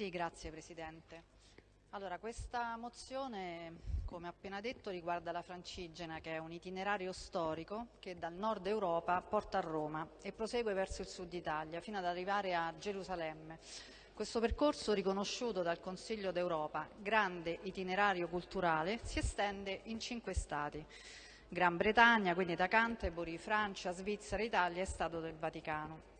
Sì, grazie Presidente. Allora, questa mozione, come appena detto, riguarda la Francigena, che è un itinerario storico che dal nord Europa porta a Roma e prosegue verso il sud Italia, fino ad arrivare a Gerusalemme. Questo percorso, riconosciuto dal Consiglio d'Europa, grande itinerario culturale, si estende in cinque stati. Gran Bretagna, quindi da Canterbury, Francia, Svizzera, Italia e Stato del Vaticano.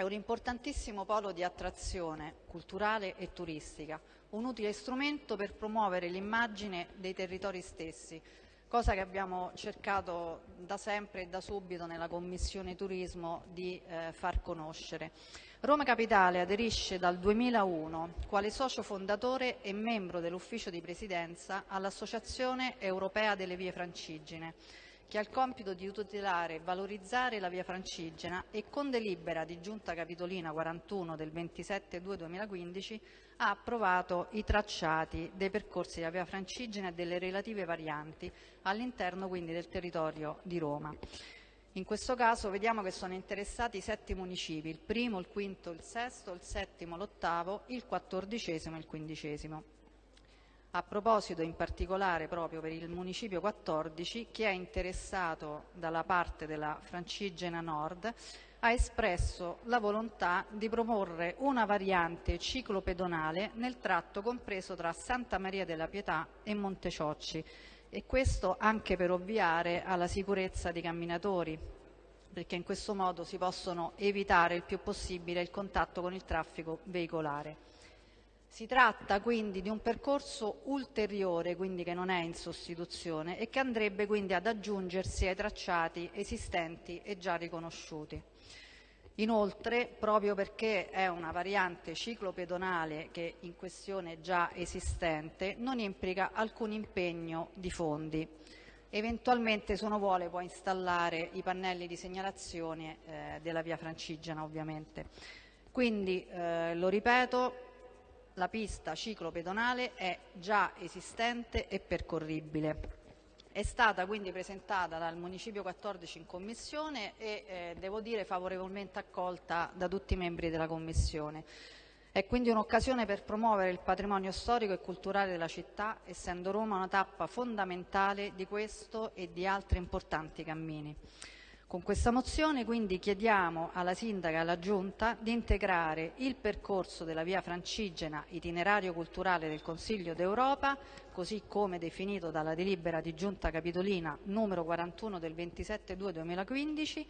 È un importantissimo polo di attrazione culturale e turistica, un utile strumento per promuovere l'immagine dei territori stessi, cosa che abbiamo cercato da sempre e da subito nella Commissione Turismo di eh, far conoscere. Roma Capitale aderisce dal 2001 quale socio fondatore e membro dell'ufficio di presidenza all'Associazione Europea delle Vie Francigene che ha il compito di tutelare e valorizzare la via Francigena e con delibera di Giunta Capitolina 41 del 27-2-2015 ha approvato i tracciati dei percorsi della via Francigena e delle relative varianti all'interno quindi del territorio di Roma. In questo caso vediamo che sono interessati sette municipi, il primo, il quinto, il sesto, il settimo, l'ottavo, il quattordicesimo e il quindicesimo a proposito in particolare proprio per il municipio 14 che è interessato dalla parte della Francigena Nord ha espresso la volontà di proporre una variante ciclopedonale nel tratto compreso tra Santa Maria della Pietà e Monteciocci e questo anche per ovviare alla sicurezza dei camminatori perché in questo modo si possono evitare il più possibile il contatto con il traffico veicolare. Si tratta quindi di un percorso ulteriore, quindi che non è in sostituzione e che andrebbe quindi ad aggiungersi ai tracciati esistenti e già riconosciuti. Inoltre, proprio perché è una variante ciclopedonale che in questione è già esistente, non implica alcun impegno di fondi. Eventualmente, se uno vuole, può installare i pannelli di segnalazione eh, della via Francigena, ovviamente. Quindi, eh, lo ripeto, la pista ciclopedonale è già esistente e percorribile. È stata quindi presentata dal Municipio 14 in Commissione e eh, devo dire favorevolmente accolta da tutti i membri della Commissione. È quindi un'occasione per promuovere il patrimonio storico e culturale della città, essendo Roma una tappa fondamentale di questo e di altri importanti cammini. Con questa mozione quindi chiediamo alla Sindaca e alla Giunta di integrare il percorso della via Francigena, itinerario culturale del Consiglio d'Europa, così come definito dalla delibera di Giunta Capitolina numero 41 del 27-2-2015,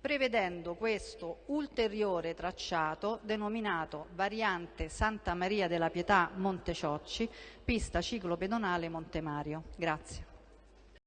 prevedendo questo ulteriore tracciato denominato variante Santa Maria della Pietà Monteciocci, pista ciclopedonale Montemario. Grazie.